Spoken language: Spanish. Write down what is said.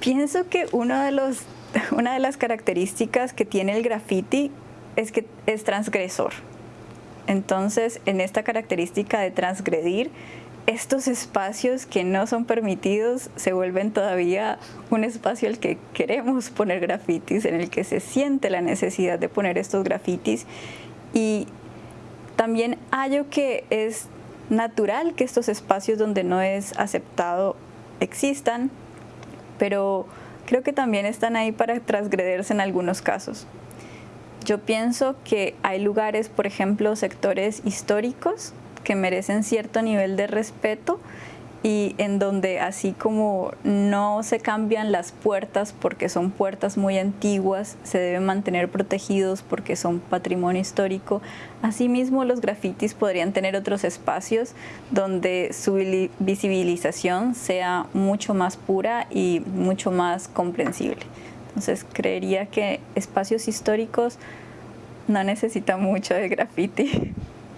Pienso que uno de los, una de las características que tiene el graffiti es que es transgresor. Entonces, en esta característica de transgredir, estos espacios que no son permitidos se vuelven todavía un espacio al que queremos poner grafitis, en el que se siente la necesidad de poner estos grafitis y también hallo que es natural que estos espacios donde no es aceptado existan, pero creo que también están ahí para transgrederse en algunos casos. Yo pienso que hay lugares, por ejemplo, sectores históricos que merecen cierto nivel de respeto y en donde así como no se cambian las puertas porque son puertas muy antiguas, se deben mantener protegidos porque son patrimonio histórico, asimismo los grafitis podrían tener otros espacios donde su visibilización sea mucho más pura y mucho más comprensible. Entonces creería que espacios históricos no necesitan mucho de graffiti.